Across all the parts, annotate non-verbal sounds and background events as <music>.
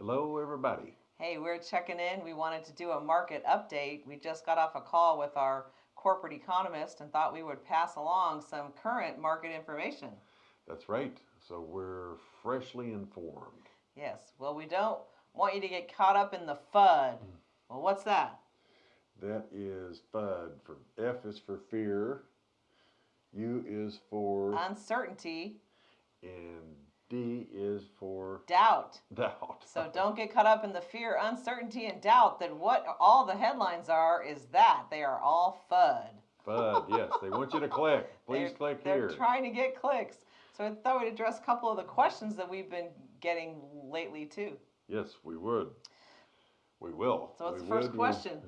Hello, everybody. Hey, we're checking in. We wanted to do a market update. We just got off a call with our corporate economist and thought we would pass along some current market information. That's right. So we're freshly informed. Yes. Well, we don't want you to get caught up in the FUD. Hmm. Well, what's that? That is FUD for F is for fear, U is for Uncertainty, and D is for doubt. <laughs> doubt. So <laughs> don't get caught up in the fear, uncertainty, and doubt that what all the headlines are is that they are all FUD. FUD, yes. They want you to <laughs> click. Please they're, click they're here. trying to get clicks. So I thought we'd address a couple of the questions that we've been getting lately too. Yes, we would. We will. So what's We the first would. Uh, question?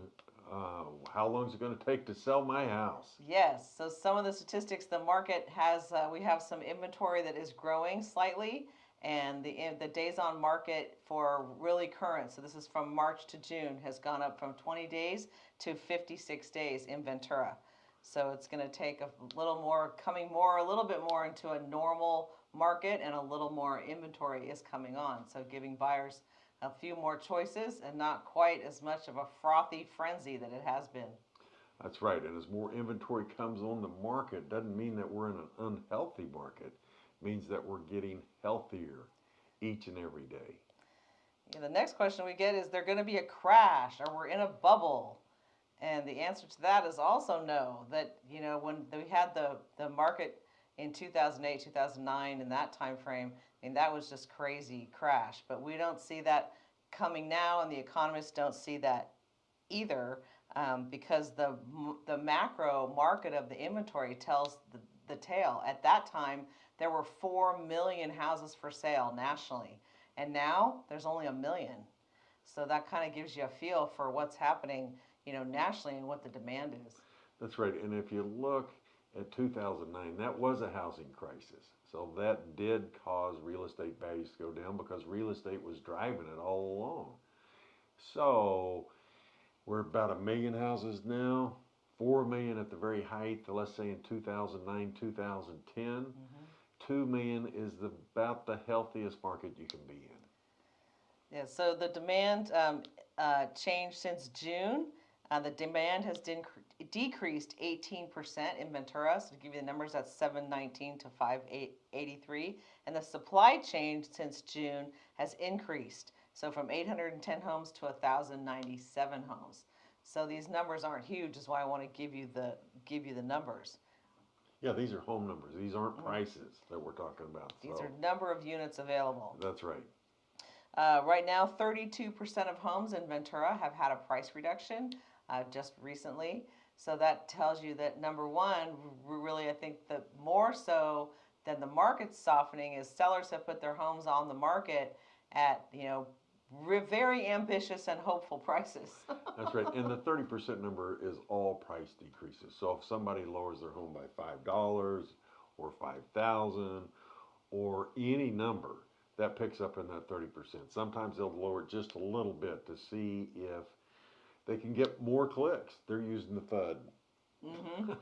Uh, how long is it going to take to sell my house? Yes. So some of the statistics, the market has, uh, we have some inventory that is growing slightly, and the the days on market for really current. So this is from March to June has gone up from 20 days to 56 days in Ventura. So it's going to take a little more, coming more, a little bit more into a normal market, and a little more inventory is coming on. So giving buyers a few more choices and not quite as much of a frothy frenzy that it has been. That's right. And as more inventory comes on the market, doesn't mean that we're in an unhealthy market. It means that we're getting healthier each and every day. The next question we get is there going to be a crash or we're in a bubble? And the answer to that is also no. That you know when we had the the market in 2008, 2009 in that time frame, mean that was just crazy crash. But we don't see that coming now, and the economists don't see that either um, because the the macro market of the inventory tells the, the tale. At that time, there were four million houses for sale nationally, and now there's only a million. So that kind of gives you a feel for what's happening, you know, nationally and what the demand is. That's right. And if you look at 2009, that was a housing crisis. So that did cause real estate values to go down because real estate was driving it all along. So we're about a million houses now, four million at the very height, let's say in 2009, 2010. Mm-hmm. Two million is the, about the healthiest market you can be in. Yeah, so the demand um, uh, changed since June. Uh, the demand has din- decreased 18% in Ventura. So to give you the numbers, that's 719 to 583. And the supply change since June has increased. So from 810 homes to 1,097 homes. So these numbers aren't huge, is why I want to give you the give you the numbers. Yeah, these are home numbers. These aren't prices that we're talking about. These so are number of units available. that's right. Uh, right now, 32% of homes in Ventura have had a price reduction uh, just recently. So that tells you that number one, really, I think that more so than the market softening is sellers have put their homes on the market at, you know, very ambitious and hopeful prices. <laughs> That's right. And the thirty percent number is all price decreases. So if somebody lowers their home by five dollars or five thousand or any number, that picks up in that thirty percent. Sometimes they'll lower it just a little bit to see if they can get more clicks. They're using the FUD. Mm-hmm.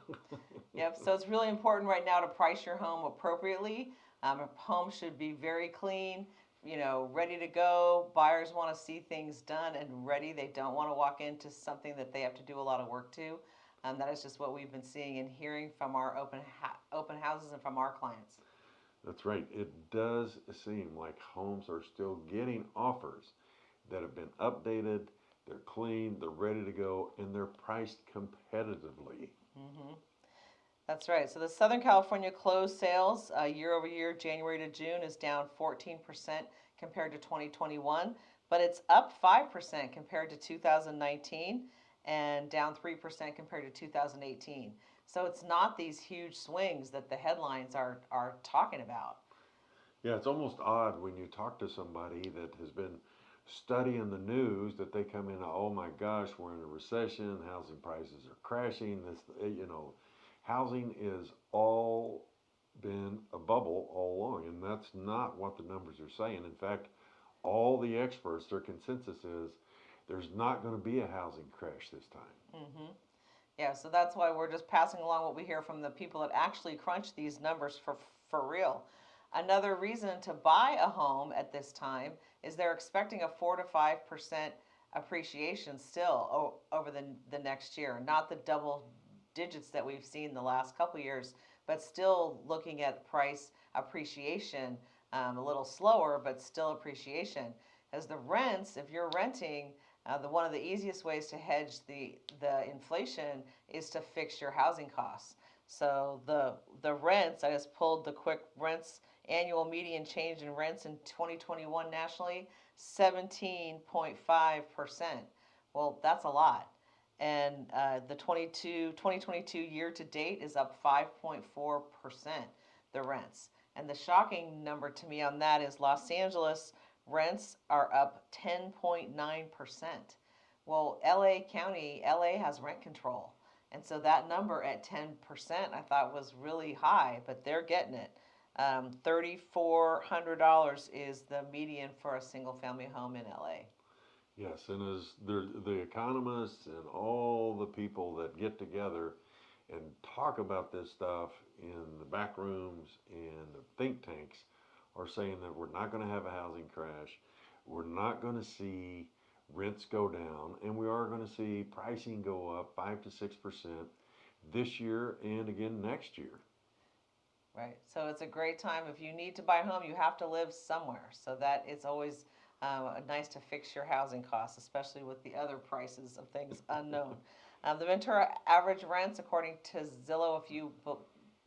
Yep. So it's really important right now to price your home appropriately. Um, a home should be very clean, you know, ready to go. Buyers want to see things done and ready. They don't want to walk into something that they have to do a lot of work to. Um, that is just what we've been seeing and hearing from our open ha- open houses and from our clients. That's right. It does seem like homes are still getting offers that have been updated, they're clean, they're ready to go, and they're priced competitively. hmm That's right. So the Southern California closed sales uh, year over year, January to June, is down 14% compared to 2021, but it's up 5% compared to 2019 and down 3% compared to 2018. So it's not these huge swings that the headlines are, are talking about. Yeah, it's almost odd when you talk to somebody that has been studying the news that they come in, oh my gosh, we're in a recession, housing prices are crashing. This, eh, you know, housing is all been a bubble all along, and that's not what the numbers are saying. In fact, all the experts, their consensus is there's not going to be a housing crash this time. hmm Yeah, so that's why we're just passing along what we hear from the people that actually crunch these numbers for for real. Another reason to buy a home at this time is they're expecting a four to five percent appreciation still over the, the next year, not the double digits that we've seen the last couple years, but still looking at price appreciation um, a little slower, but still appreciation. As the rents, if you're renting, uh, the one of the easiest ways to hedge the the inflation is to fix your housing costs. So the the rents, I just pulled the quick rents annual median change in rents in 2021 nationally, 17.5 percent. Well, that's a lot. And uh, the 22 2022 year to date is up 5.4 percent. The rents. And the shocking number to me on that is Los Angeles rents are up 10.9%. Well, LA County, LA has rent control. And so that number at 10% I thought was really high, but they're getting it. Um, $3,400 is the median for a single family home in LA. Yes, and as the, the economists and all the people that get together and talk about this stuff in the back rooms and the think tanks are saying that we're not going to have a housing crash. We're not going to see rents go down, and we are going to see pricing go up 5 to 6% this year and again next year. Right. So it's a great time. If you need to buy a home, you have to live somewhere. So that it's always uh, nice to fix your housing costs, especially with the other prices of things <laughs> unknown. Um, the Ventura average rents, according to Zillow, if you be-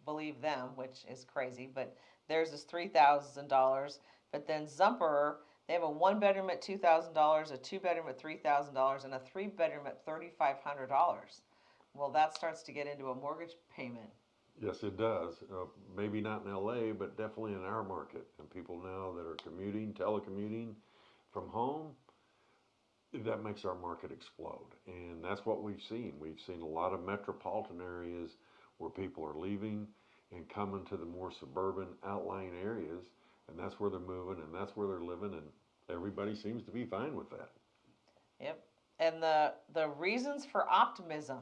believe them, which is crazy, but theirs is three thousand dollars. But then Zumper, they have a one bedroom at two thousand dollars, a two bedroom at three thousand dollars, and a three bedroom at thirty five hundred dollars. Well, that starts to get into a mortgage payment. Yes, it does. Uh, maybe not in LA, but definitely in our market. And people now that are commuting, telecommuting from home, that makes our market explode. And that's what we've seen. We've seen a lot of metropolitan areas where people are leaving and coming to the more suburban outlying areas. And that's where they're moving and that's where they're living. And everybody seems to be fine with that. Yep. And the the reasons for optimism.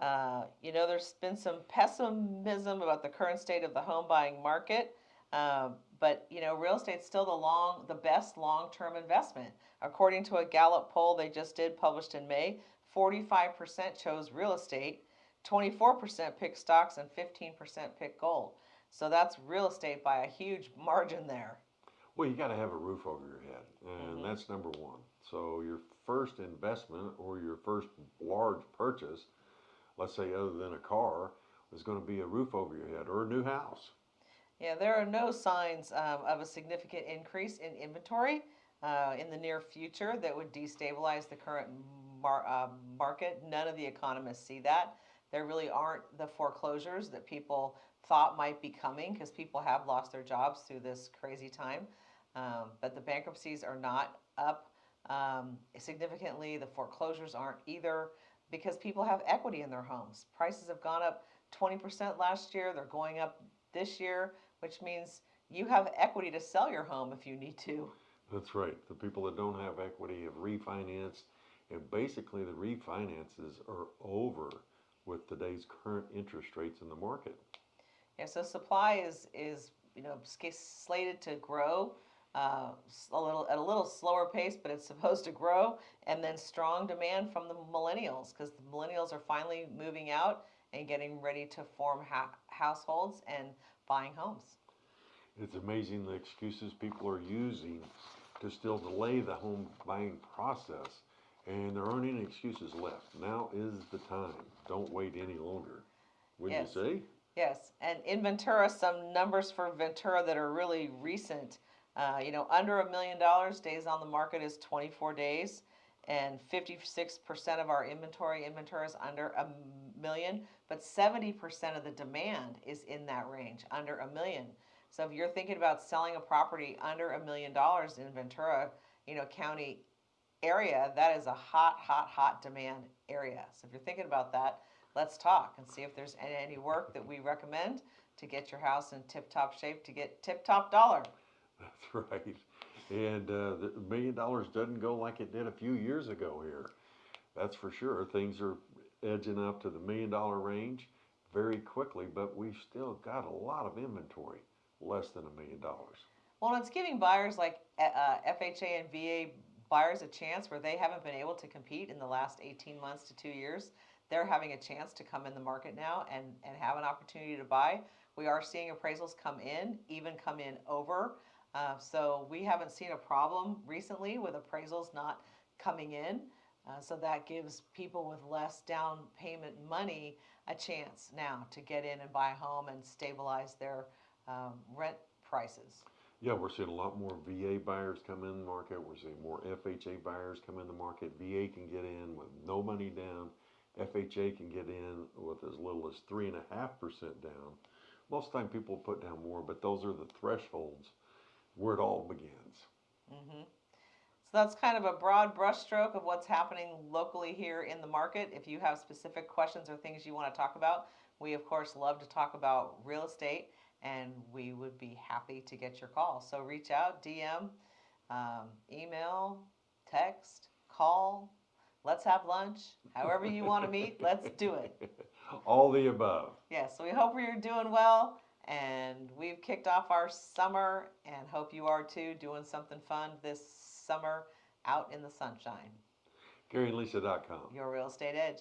Uh, you know, there's been some pessimism about the current state of the home buying market, um, but you know, real estate's still the long, the best long-term investment. According to a Gallup poll they just did, published in May, 45% chose real estate, 24% picked stocks, and 15% picked gold. So that's real estate by a huge <laughs> margin there. Well, you got to have a roof over your head, and Mhm. that's number one. So your first investment or your first large purchase, let's say other than a car, is going to be a roof over your head or a new house. Yeah, there are no signs um, of a significant increase in inventory uh, in the near future that would destabilize the current mar- uh, market. None of the economists see that. There really aren't the foreclosures that people thought might be coming because people have lost their jobs through this crazy time. Um, but the bankruptcies are not up um, significantly. The foreclosures aren't either because people have equity in their homes. Prices have gone up 20% last year, they're going up this year which means you have equity to sell your home if you need to. That's right. The people that don't have equity have refinanced, and basically the refinances are over with today's current interest rates in the market. Yeah, so supply is is you know slated to grow uh, a little at a little slower pace, but it's supposed to grow, and then strong demand from the millennials because the millennials are finally moving out and getting ready to form ha- households and buying homes. It's amazing the excuses people are using to still delay the home buying process, and there aren't any excuses left. Now is the time. Don't wait any longer. Wouldn't Yes. you say? Yes, and in Ventura, some numbers for Ventura that are really recent. Uh, you know, under a million dollars, days on the market is 24 days, and 56% of our inventory in Ventura is under a million, but 70% of the demand is in that range, under a million. So if you're thinking about selling a property under a million dollars in Ventura, you know, county area, that is a hot, hot, hot demand area. So if you're thinking about that, let's talk and see if there's any, any work that we recommend to get your house in tip-top shape to get tip-top dollar. <laughs> That's right. And uh, the million dollars doesn't go like it did a few years ago here. That's for sure. Things are edging up to the million dollar range very quickly, but we've still got a lot of inventory less than a million dollars. Well, it's giving buyers like uh, FHA and VA buyers a chance where they haven't been able to compete in the last 18 months to two years. They're having a chance to come in the market now and, and have an opportunity to buy. We are seeing appraisals come in, even come in over. Uh, so we haven't seen a problem recently with appraisals not coming in. Uh, so that gives people with less down payment money a chance now to get in and buy a home and stabilize their um, rent prices. Yeah, we're seeing a lot more VA buyers come in the market. We're seeing more FHA buyers come in the market. VA can get in with no money down. FHA can get in with as little as three and a half percent down. Most of the time people put down more, but those are the thresholds where it all begins. Mm-hmm. So that's kind of a broad brushstroke of what's happening locally here in the market. If you have specific questions or things you want to talk about, we of course love to talk about real estate and we would be happy to get your call. So reach out, DM, um, email, text, call. Let's have lunch. However you want to meet, let's do it. <laughs> All the above. Yeah, so we hope you're doing well and we've kicked off our summer and hope you are too doing something fun this summer out in the sunshine. GaryandLisa.com. Your real estate edge.